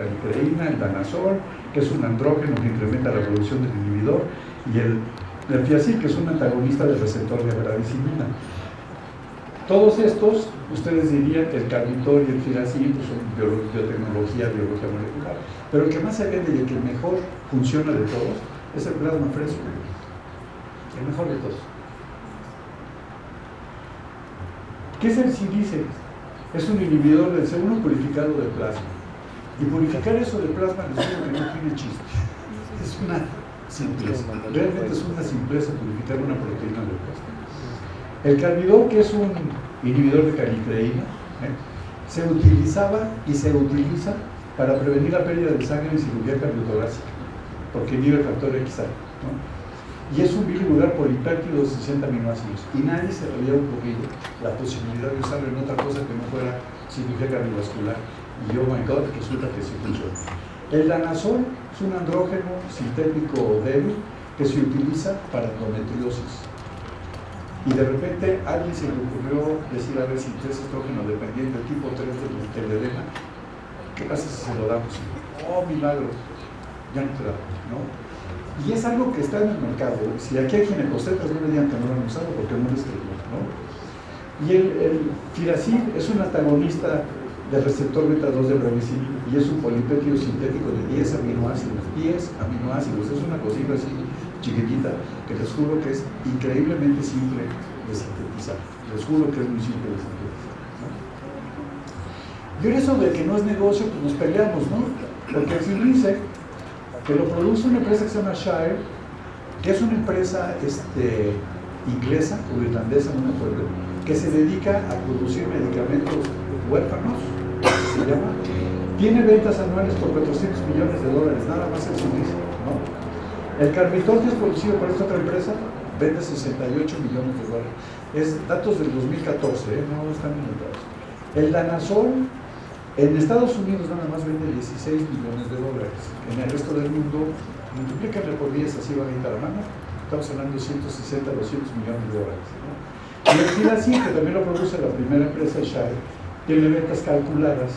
calicreína, el danazol, que es un andrógeno que incrementa la producción del inhibidor, y el fiacil, que es un antagonista del receptor de bradicimina. Todos estos, ustedes dirían que el carbitor y el firacil pues son biotecnología, biología molecular, pero el que más se vende y el que mejor funciona de todos es el plasma fresco, el mejor de todos. ¿Qué es el silice? Es un inhibidor del C1 purificado de plasma. Y purificar eso de plasma les digo que no tiene chiste. Es una simpleza. Realmente es una simpleza purificar una proteína de plasma. El carbidor, que es un inhibidor de calicreína, ¿eh? se utilizaba y se utiliza para prevenir la pérdida de sangre en cirugía cardiotorácica, porque inhibe el factor XA. Y es un bilirular polipéptido de 60 aminoácidos. Y nadie se le había ocurrido la posibilidad de usarlo en otra cosa que no fuera cirugía cardiovascular. Y oh my god, resulta que sí funciona. El danazol es un andrógeno sintético débil que se utiliza para endometriosis. Y de repente alguien se le ocurrió decir, a ver, si es estrógeno dependiente, tipo 3 del edema, ¿qué pasa si se lo damos? Oh, milagro, ya no te da, ¿no? Y es algo que está en el mercado. Si aquí hay ginecostetas, no me digan que no lo han usado porque no les creo, ¿no? Y el, el es un antagonista del receptor beta 2 de brevicil y es un polipéptido sintético de 10 aminoácidos. 10 aminoácidos, es una cosita así chiquitita que les juro que es increíblemente simple de sintetizar. Les juro que es muy simple de sintetizar. ¿no? Y en eso de que no es negocio, pues nos peleamos, ¿no? Porque el dice que lo produce una empresa que se llama Shire, que es una empresa este, inglesa o irlandesa, no me acuerdo, que se dedica a producir medicamentos huérfanos, se llama, tiene ventas anuales por 400 millones de dólares, nada más el suministro, ¿no? El carbitor que es producido por esta otra empresa vende 68 millones de dólares. Es datos del 2014, ¿eh? no están inventados. El danazol en Estados Unidos nada más vende 16 millones de dólares. En el resto del mundo, multiplícale por 10, así va a la mano, estamos hablando de 160, 200 millones de dólares. ¿no? Y el Filacin, que también lo produce la primera empresa, Shire, tiene ventas calculadas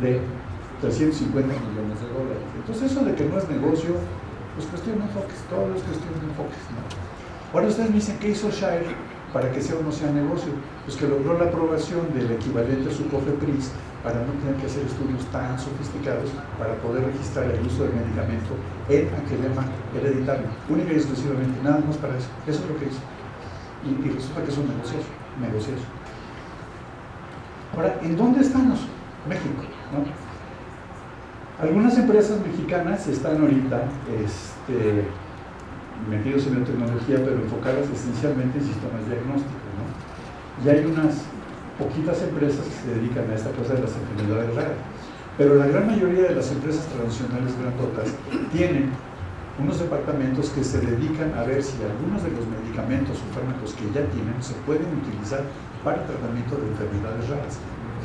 de 350 millones de dólares. Entonces eso de que no es negocio, pues cuestión enfoques, todo es cuestión enfoques. Ahora ustedes me dicen, ¿qué hizo Shire para que sea o no sea negocio? Pues que logró la aprobación del equivalente a su COFEPRIS para no tener que hacer estudios tan sofisticados para poder registrar el uso del medicamento en aquelema hereditario, única y exclusivamente, nada más para eso. Eso es lo que hizo. Y, y resulta que es un negocio, negocioso. Ahora, ¿en dónde estamos? México, ¿no? Algunas empresas mexicanas están ahorita este, metidos en biotecnología, pero enfocadas esencialmente en sistemas diagnósticos, ¿no? Y hay unas poquitas empresas que se dedican a esta cosa de las enfermedades raras. Pero la gran mayoría de las empresas tradicionales grandotas tienen unos departamentos que se dedican a ver si algunos de los medicamentos o fármacos que ya tienen se pueden utilizar para el tratamiento de enfermedades raras.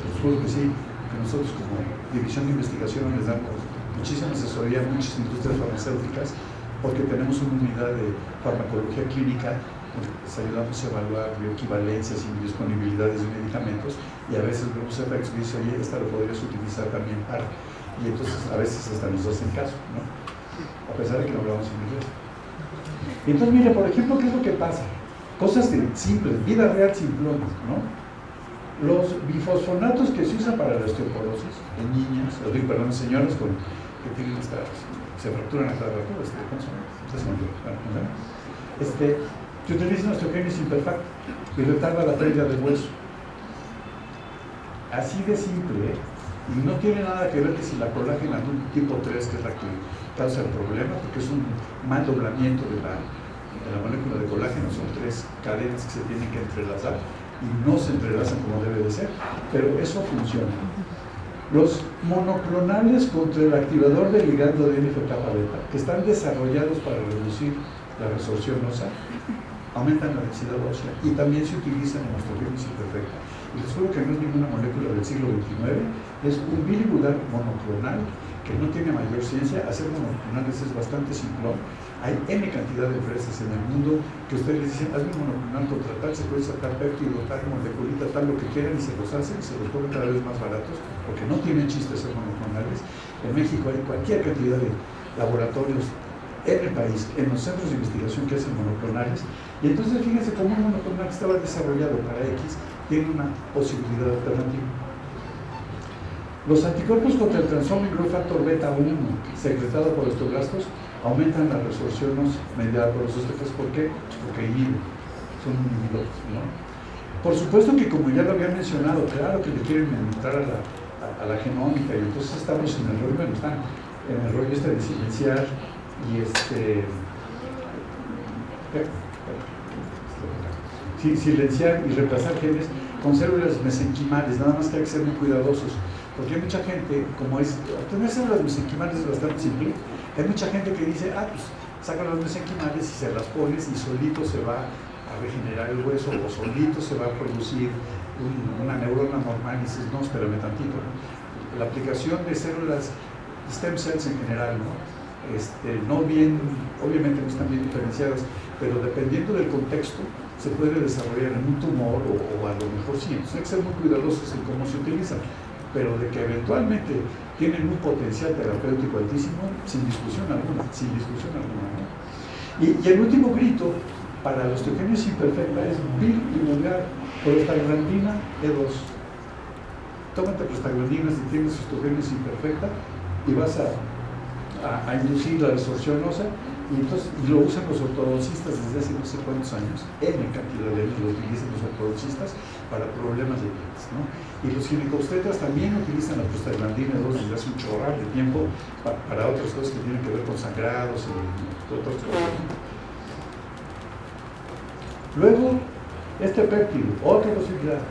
Les juro que sí, que nosotros como División de Investigación les damos muchísima asesoría a muchas industrias farmacéuticas porque tenemos una unidad de farmacología clínica les ayudamos a evaluar bioequivalencias y disponibilidades de medicamentos y a veces vemos efectos y dice, oye, esta lo podrías utilizar también para. Y entonces a veces hasta nos hacen caso, ¿no? A pesar de que no hablamos inglés. Entonces, mire, por ejemplo, ¿qué es lo que pasa? Cosas simples, vida real simplonas, ¿no? Los bifosfonatos que se usan para la osteoporosis en niñas, o perdón, en señoras con, que tienen esta, se fracturan a cada rato, este, ¿cómo se? Este, se utiliza osteogénesis imperfecta y retarda la pérdida del hueso. Así de simple, ¿eh? Y no tiene nada que ver que si la colágena tipo 3, que es la que causa el problema, porque es un mal doblamiento de la, de la molécula de colágeno, son tres cadenas que se tienen que entrelazar y no se entrelazan como debe de ser, pero eso funciona. Los monoclonales contra el activador del ligando de NFK beta, que están desarrollados para reducir la resorción ósea, aumentan la densidad ósea y también se utilizan en osteogénesis imperfecta. Les juro que no es ninguna molécula del siglo XXIX, es un bilibudar monoclonal que no tiene mayor ciencia, hacer monoclonales es bastante simplón. Hay N cantidad de empresas en el mundo que ustedes les dicen, hazme un monoclonal contra tal, se puede sacar péptido, tal, moleculita, tal, lo que quieran y se los hacen se los ponen cada vez más baratos porque no tienen chiste ser monoclonales. En México hay cualquier cantidad de laboratorios en el país, en los centros de investigación que hacen monoclonales. Y entonces fíjense cómo un monoclonal estaba desarrollado para X tiene una posibilidad alternativa. Los anticuerpos contra el growth factor beta 1 secretado por osteoblastos aumentan la resorción mediada por los osteoclastos. ¿Por qué? Porque inhiben, son inhibidores. ¿no? Por supuesto que como ya lo había mencionado, claro que le quieren entrar a la, genómica y entonces estamos en el rollo, bueno, están en el rollo este de silenciar y este silenciar y reemplazar genes con células mesenquimales, nada más que hay que ser muy cuidadosos, porque hay mucha gente, como es, obtener células mesenquimales es bastante simple, hay mucha gente que dice, ah, pues saca las mesenquimales y se las pones y solito se va a regenerar el hueso o solito se va a producir una neurona normal y dices, no, espérame tantito. La aplicación de células stem cells en general, ¿no? Este, no bien, obviamente no están bien diferenciadas, pero dependiendo del contexto, se puede desarrollar en un tumor o, a lo mejor sí. Entonces hay que ser muy cuidadosos en cómo se utilizan, pero de que eventualmente tienen un potencial terapéutico altísimo, sin discusión alguna, sin discusión alguna. Y, el último grito para la osteogénesis imperfecta es vulgar prostaglandina E2. Tómate prostaglandina si tienes osteogénesis imperfecta y vas a, a, inducir la resorción ósea y, entonces, lo usan los ortodoncistas desde hace no sé cuántos años, en cantidad de años lo utilizan los ortodoncistas para problemas de dientes. ¿no? Y los ginecobstetras también utilizan la prostaglandina 2 desde hace un chorral de tiempo para, otras cosas que tienen que ver con sangrados y otras cosas. Luego, este péptido, otra posibilidad,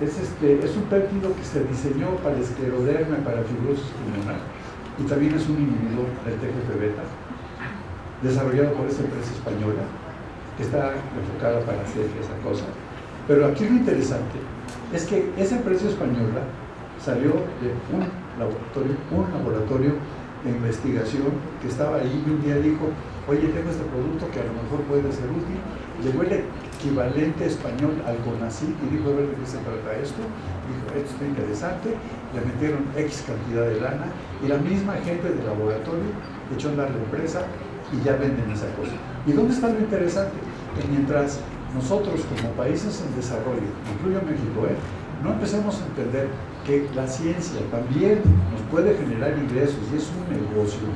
es, este, es un péptido que se diseñó para escleroderma, para fibrosis pulmonar, y también es un inhibidor del TGF-beta desarrollado por esa empresa española, que está enfocada para hacer esa cosa. Pero aquí lo interesante es que esa empresa española salió de un laboratorio, un laboratorio de investigación que estaba ahí y un día dijo, oye, tengo este producto que a lo mejor puede ser útil. Llegó el equivalente español al CONACYT y dijo, a ver de qué se trata esto. Dijo, esto está interesante. Le metieron X cantidad de lana y la misma gente del laboratorio echó a andar la empresa y ya venden esa cosa. ¿Y dónde está lo interesante? Que mientras nosotros como países en desarrollo, incluyo México, ¿eh? no empecemos a entender que la ciencia también nos puede generar ingresos y es un negocio,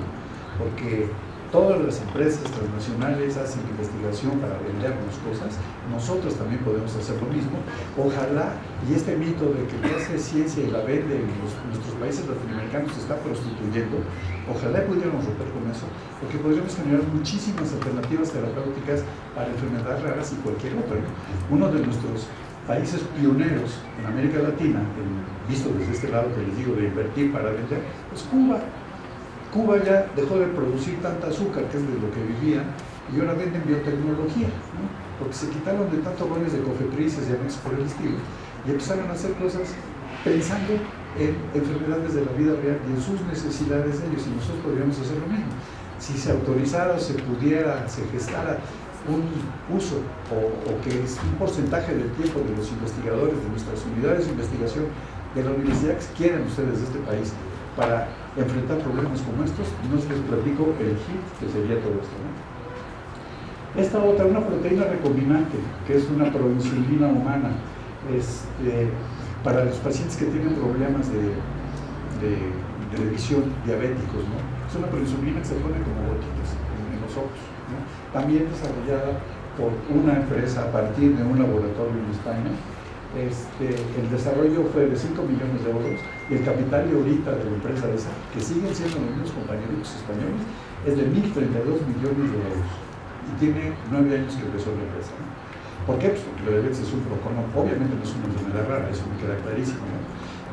porque todas las empresas transnacionales hacen investigación para vendernos cosas, nosotros también podemos hacer lo mismo. Ojalá, y este mito de que hace ciencia y la vende en nuestros países latinoamericanos se está prostituyendo, ojalá pudiéramos romper con eso, porque podríamos generar muchísimas alternativas terapéuticas para enfermedades raras y cualquier otra. Uno de nuestros países pioneros en América Latina, visto desde este lado que les digo de invertir para vender, es Cuba Cuba ya dejó de producir tanta azúcar, que es de lo que vivían, y ahora venden biotecnología, porque se quitaron de tantos roles de cofetrices y amigos por el estilo, y empezaron a hacer cosas pensando en enfermedades de la vida real y en sus necesidades de ellos, y nosotros podríamos hacer lo mismo. Si se autorizara se pudiera, se gestara un uso o, o, que es un porcentaje del tiempo de los investigadores de nuestras unidades de investigación de la universidad que quieran ustedes de este país para enfrentar problemas como estos, no les platico el HIT, que sería todo esto. Esta otra, una proteína recombinante, que es una proinsulina humana, este, para los pacientes que tienen problemas de, visión, diabéticos. Es una proinsulina que se pone como gotitas en, los ojos, También desarrollada por una empresa a partir de un laboratorio en España, este, el desarrollo fue de 5 millones de euros y el capital de ahorita de la empresa esa, que siguen siendo los mismos compañeros españoles, es de 1.032 millones de euros. Y tiene 9 años que empezó la empresa. ¿Por qué? Pues porque la diabetes es un procono, obviamente no es una enfermedad rara, eso me queda clarísimo.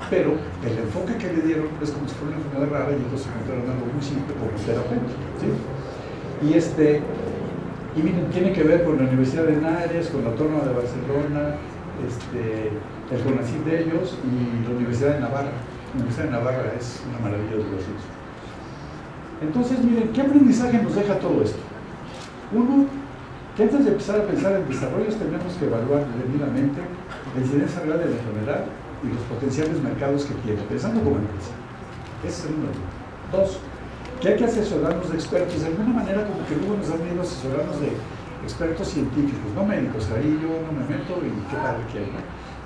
Pero el enfoque que le dieron es como si fuera una enfermedad rara y entonces encontraron algo muy simple como terapeuta. ¿sí? Y este, y miren, tiene que ver con la Universidad de Henares, con la Autónoma de Barcelona, este, el CONACYT de ellos y la Universidad de Navarra. La Universidad de Navarra es una maravilla de los Entonces, miren, ¿qué aprendizaje nos deja todo esto? Uno, que antes de empezar a pensar en desarrollos tenemos que evaluar debidamente la incidencia real de la enfermedad y los potenciales mercados que tiene, pensando como empresa. Ese es el número Dos, que hay que asesorarnos de expertos, de alguna manera como que luego nos han ido a asesorarnos de expertos científicos, no médicos, ahí yo no me meto y qué tal que hay,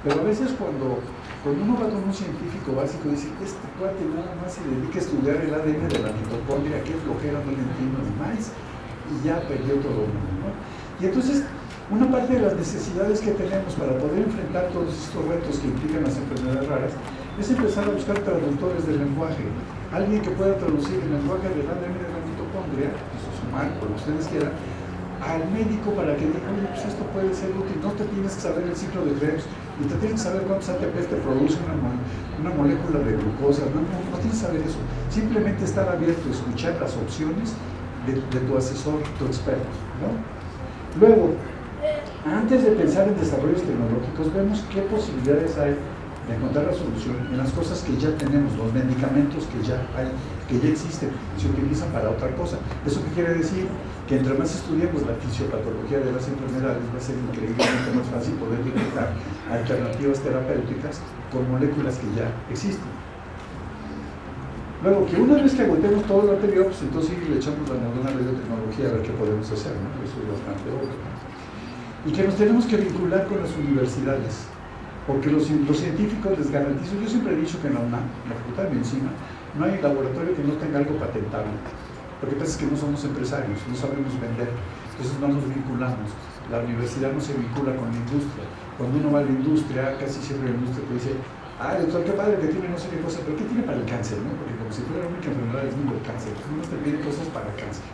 Pero a veces cuando, cuando uno va con un científico básico y dice, este cuate nada más se dedica a estudiar el ADN de la mitocondria, qué flojera, no le entiendo ni más, y ya perdió todo el mundo, ¿no? Y entonces, una parte de las necesidades que tenemos para poder enfrentar todos estos retos que implican las enfermedades raras es empezar a buscar traductores del lenguaje. Alguien que pueda traducir el lenguaje del ADN de la mitocondria, eso es humano, lo que ustedes quieran, al médico para que diga, oye, pues esto puede ser útil, no te tienes que saber el ciclo de Krebs, ni te tienes que saber cuántos ATPs te produce una, una molécula de glucosa, no, no, tienes que saber eso. Simplemente estar abierto escuchar las opciones de, de tu asesor, tu experto. ¿no? Luego, antes de pensar en desarrollos tecnológicos, vemos qué posibilidades hay de encontrar la solución en las cosas que ya tenemos, los medicamentos que ya hay, que ya existen, se utilizan para otra cosa. ¿Eso qué quiere decir? Que entre más estudiemos la fisiopatología de las enfermedades, va a ser increíblemente más fácil poder detectar alternativas terapéuticas con moléculas que ya existen. Luego, que una vez que agotemos todo lo anterior, pues entonces le echamos la moderna biotecnología a ver qué podemos hacer, ¿no? Eso es bastante obvio. Y que nos tenemos que vincular con las universidades, porque los, científicos les garantizo, yo siempre he dicho que en la UNAM, en la Facultad de Medicina, no hay laboratorio que no tenga algo patentable. Lo que pasa es que no somos empresarios, no sabemos vender, entonces no nos vinculamos. La universidad no se vincula con la industria. Cuando uno va a la industria, casi siempre la industria te dice, ah, doctor, qué padre que tiene no sé qué cosa, pero ¿qué tiene para el cáncer? No? Porque como si fuera la única enfermedad del mundo el cáncer, uno te pide cosas para cáncer.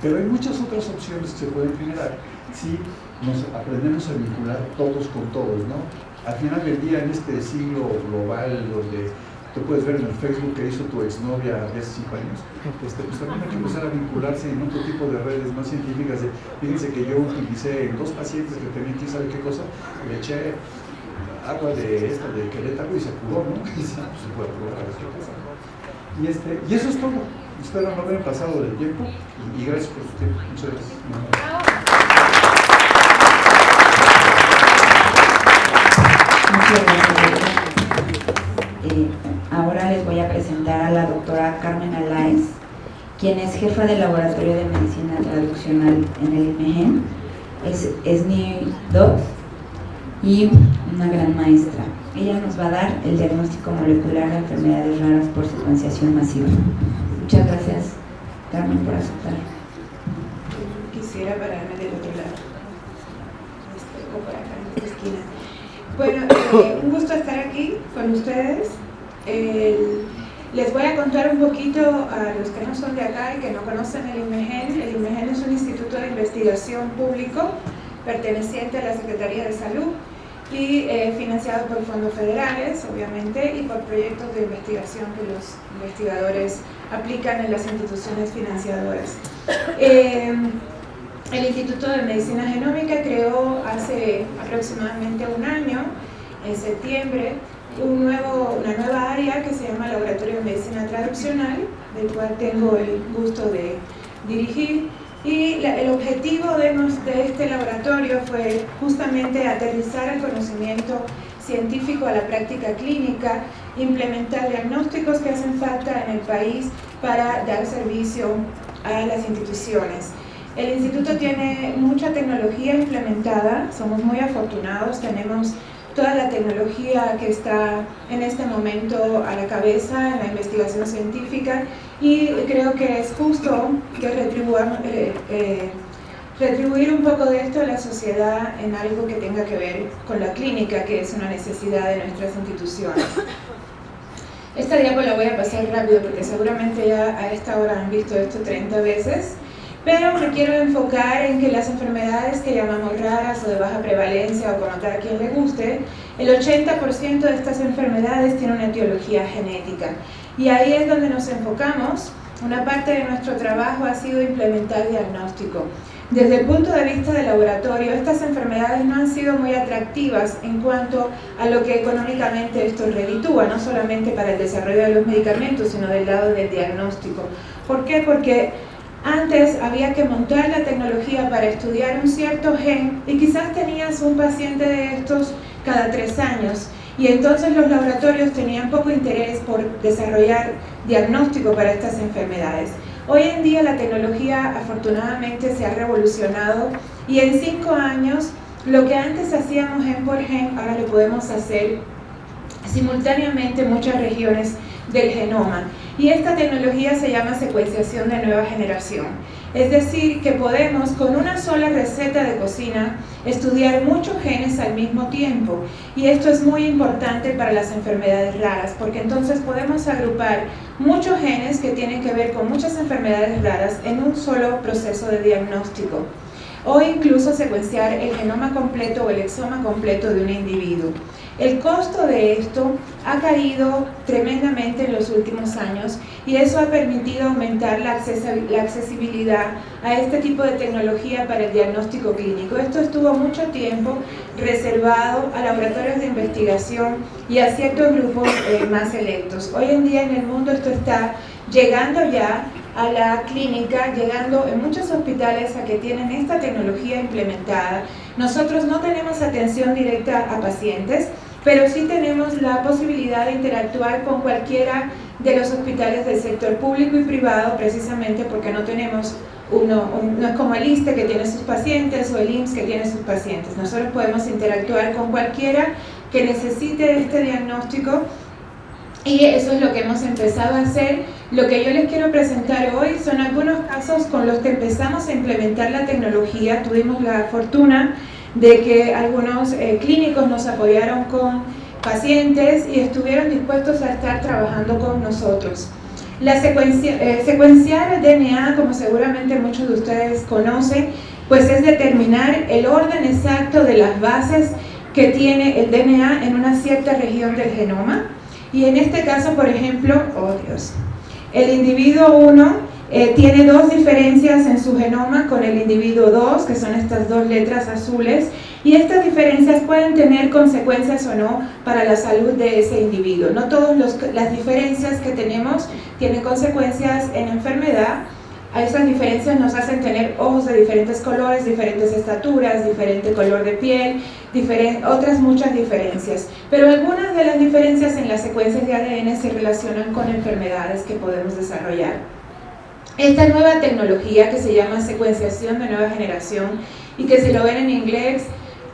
Pero hay muchas otras opciones que se pueden generar si nos aprendemos a vincular todos con todos, ¿no? Al final del día, en este siglo global donde tú puedes ver en el Facebook que hizo tu exnovia hace cinco años, este, pues también hay que empezar a vincularse en otro tipo de redes más científicas. fíjense que yo utilicé en dos pacientes que tenían quién sabe qué cosa, le eché agua de esta de Querétaro y se curó, ¿no? Y se, pues, puede curar Y, este, y eso es todo. Espero no haber pasado del tiempo y, gracias por su tiempo. Muchas gracias. Muchas gracias. Ahora les voy a presentar a la doctora Carmen Alaez, quien es jefa del Laboratorio de Medicina Traduccional en el IMEGEN, es, es Doc y una gran maestra. Ella nos va a dar el diagnóstico molecular de enfermedades raras por secuenciación masiva. Muchas gracias, Carmen, por aceptar. Quisiera pararme del otro lado, este. Bueno, eh, un gusto estar aquí con ustedes. Les voy a contar un poquito a los que no son de acá y que no conocen el IMEGEN. El IMEGEN es un instituto de investigación público perteneciente a la Secretaría de Salud y eh, financiado por fondos federales, obviamente, y por proyectos de investigación que los investigadores aplican en las instituciones financiadoras. Eh, el Instituto de Medicina Genómica creó hace aproximadamente un año, en septiembre, un nuevo, una nueva área que se llama Laboratorio de Medicina Traduccional, del cual tengo el gusto de dirigir, y el objetivo de, de este laboratorio fue justamente aterrizar el conocimiento científico a la práctica clínica, implementar diagnósticos que hacen falta en el país para dar servicio a las instituciones. El instituto tiene mucha tecnología implementada, somos muy afortunados, tenemos toda la tecnología que está en este momento a la cabeza en la investigación científica y creo que es justo que eh, eh, retribuir un poco de esto a la sociedad en algo que tenga que ver con la clínica, que es una necesidad de nuestras instituciones. Esta diapo la voy a pasar rápido porque seguramente ya a esta hora han visto esto 30 veces pero me quiero enfocar en que las enfermedades que llamamos raras o de baja prevalencia o como a quien le guste, el 80% de estas enfermedades tienen una etiología genética. Y ahí es donde nos enfocamos. Una parte de nuestro trabajo ha sido implementar diagnóstico. desde el punto de vista del laboratorio, estas enfermedades no han sido muy atractivas en cuanto a lo que económicamente esto reditúa, no solamente para el desarrollo de los medicamentos, sino del lado del diagnóstico. ¿Por qué? Porque antes había que montar la tecnología para estudiar un cierto gen y quizás tenías un paciente de estos cada tres años y entonces los laboratorios tenían poco interés por desarrollar diagnóstico para estas enfermedades. Hoy en día la tecnología afortunadamente se ha revolucionado y en cinco años lo que antes hacíamos gen por gen, ahora lo podemos hacer simultáneamente en muchas regiones del genoma. Y esta tecnología se llama secuenciación de nueva generación. Es decir, que podemos con una sola receta de cocina estudiar muchos genes al mismo tiempo. Y esto es muy importante para las enfermedades raras, porque entonces podemos agrupar muchos genes que tienen que ver con muchas enfermedades raras en un solo proceso de diagnóstico. O incluso secuenciar el genoma completo o el exoma completo de un individuo. El costo de esto ha caído tremendamente en los últimos años y eso ha permitido aumentar la accesibilidad a este tipo de tecnología para el diagnóstico clínico. Esto estuvo mucho tiempo reservado a laboratorios de investigación y a ciertos grupos eh, más selectos. Hoy en día en el mundo esto está llegando ya a la clínica, llegando en muchos hospitales a que tienen esta tecnología implementada. Nosotros no tenemos atención directa a pacientes, pero sí tenemos la posibilidad de interactuar con cualquiera de los hospitales del sector público y privado precisamente porque no tenemos uno, no es como el ISTE que tiene sus pacientes o el IMSS que tiene sus pacientes. Nosotros podemos interactuar con cualquiera que necesite este diagnóstico y eso es lo que hemos empezado a hacer. Lo que yo les quiero presentar hoy son algunos casos con los que empezamos a implementar la tecnología. Tuvimos la fortuna de que algunos eh, clínicos nos apoyaron con pacientes y estuvieron dispuestos a estar trabajando con nosotros. La secuencia, eh, secuenciar DNA, como seguramente muchos de ustedes conocen, pues es determinar el orden exacto de las bases que tiene el DNA en una cierta región del genoma. Y en este caso, por ejemplo, oh Dios, el individuo 1 eh, tiene dos diferencias en su genoma con el individuo 2, que son estas dos letras azules, y estas diferencias pueden tener consecuencias o no para la salud de ese individuo. No todas las diferencias que tenemos tienen consecuencias en enfermedad, esas diferencias nos hacen tener ojos de diferentes colores, diferentes estaturas, diferente color de piel, otras muchas diferencias. Pero algunas de las diferencias en las secuencias de ADN se relacionan con enfermedades que podemos desarrollar. Esta nueva tecnología que se llama secuenciación de nueva generación y que si lo ven en inglés,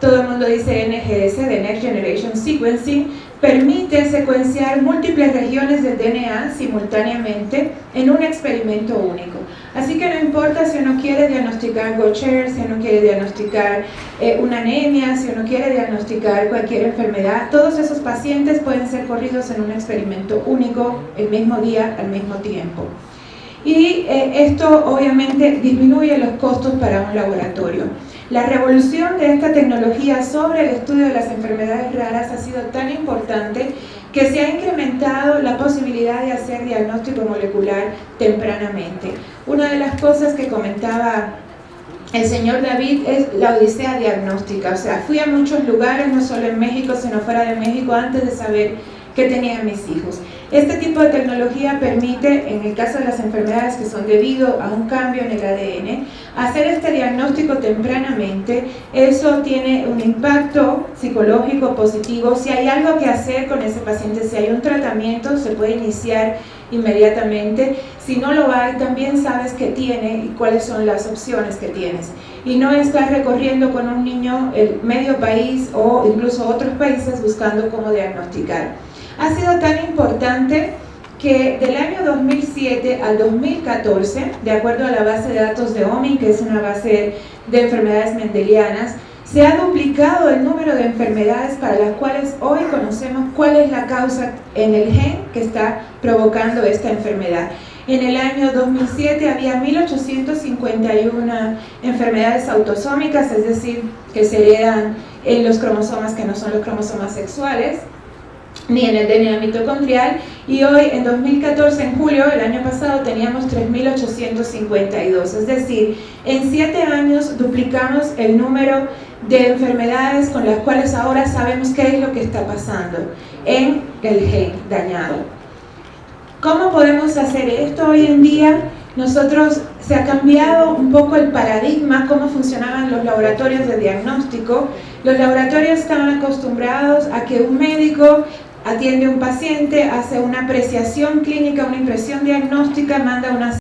todo el mundo dice NGS, de Next Generation Sequencing, permite secuenciar múltiples regiones del DNA simultáneamente en un experimento único. Así que no importa si uno quiere diagnosticar Gaucher, si uno quiere diagnosticar eh, una anemia, si uno quiere diagnosticar cualquier enfermedad, todos esos pacientes pueden ser corridos en un experimento único el mismo día, al mismo tiempo y eh, esto obviamente disminuye los costos para un laboratorio. La revolución de esta tecnología sobre el estudio de las enfermedades raras ha sido tan importante que se ha incrementado la posibilidad de hacer diagnóstico molecular tempranamente. Una de las cosas que comentaba el señor David es la odisea diagnóstica, o sea, fui a muchos lugares, no solo en México, sino fuera de México, antes de saber qué tenían mis hijos. Este tipo de tecnología permite, en el caso de las enfermedades que son debido a un cambio en el ADN, hacer este diagnóstico tempranamente. Eso tiene un impacto psicológico positivo. Si hay algo que hacer con ese paciente, si hay un tratamiento, se puede iniciar inmediatamente. Si no lo hay, también sabes qué tiene y cuáles son las opciones que tienes. Y no estar recorriendo con un niño el medio país o incluso otros países buscando cómo diagnosticar ha sido tan importante que del año 2007 al 2014, de acuerdo a la base de datos de OMI, que es una base de enfermedades mendelianas, se ha duplicado el número de enfermedades para las cuales hoy conocemos cuál es la causa en el gen que está provocando esta enfermedad. En el año 2007 había 1.851 enfermedades autosómicas, es decir, que se heredan en los cromosomas que no son los cromosomas sexuales ni en el DNA mitocondrial y hoy en 2014, en julio, el año pasado, teníamos 3.852, es decir, en 7 años duplicamos el número de enfermedades con las cuales ahora sabemos qué es lo que está pasando en el gen dañado. ¿Cómo podemos hacer esto hoy en día? Nosotros se ha cambiado un poco el paradigma, cómo funcionaban los laboratorios de diagnóstico. Los laboratorios estaban acostumbrados a que un médico atiende a un paciente, hace una apreciación clínica, una impresión diagnóstica, manda una